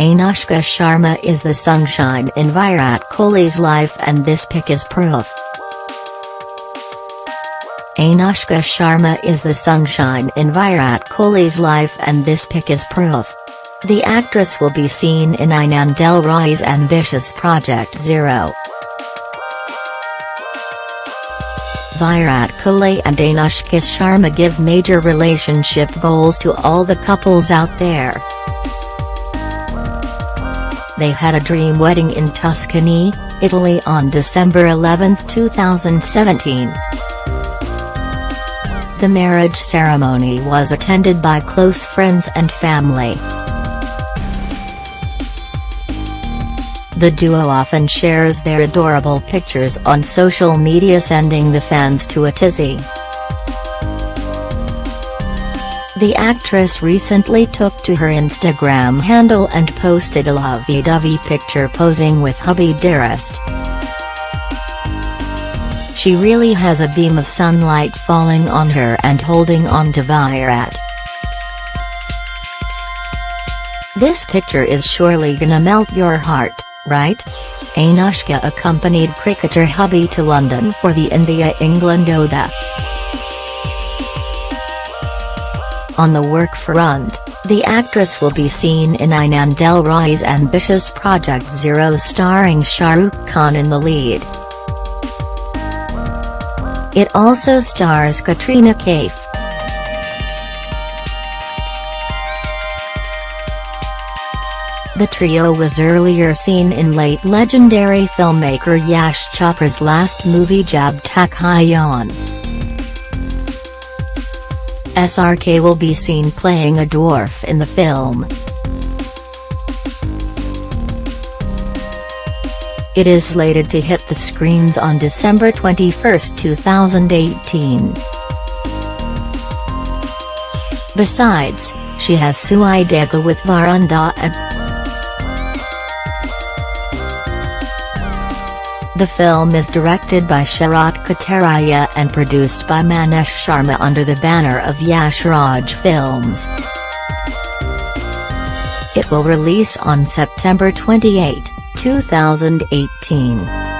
Anushka Sharma is the sunshine in Virat Kohli's life and this pic is proof. Anushka Sharma is the sunshine in Virat Kohli's life and this pic is proof. The actress will be seen in Aanand Rai's ambitious Project Zero. Virat Kohli and Anushka Sharma give major relationship goals to all the couples out there. They had a dream wedding in Tuscany, Italy on December 11, 2017. The marriage ceremony was attended by close friends and family. The duo often shares their adorable pictures on social media sending the fans to a tizzy. The actress recently took to her Instagram handle and posted a lovey-dovey picture posing with hubby dearest. She really has a beam of sunlight falling on her and holding on to Virat. This picture is surely gonna melt your heart, right? Anushka accompanied cricketer hubby to London for the India-England ODI. On the work front, the actress will be seen in Aanand Rai's ambitious Project Zero starring Shah Rukh Khan in the lead. It also stars Katrina Kaif. The trio was earlier seen in late legendary filmmaker Yash Chopra's last movie Jab Tak Hai Jaan. SRK will be seen playing a dwarf in the film. It is slated to hit the screens on December 21, 2018. Besides, she has Sui Dhaaga with Varunda The film is directed by Sharat Katariya and produced by Maneesh Sharma under the banner of Yash Raj Films. It will release on September 28, 2018.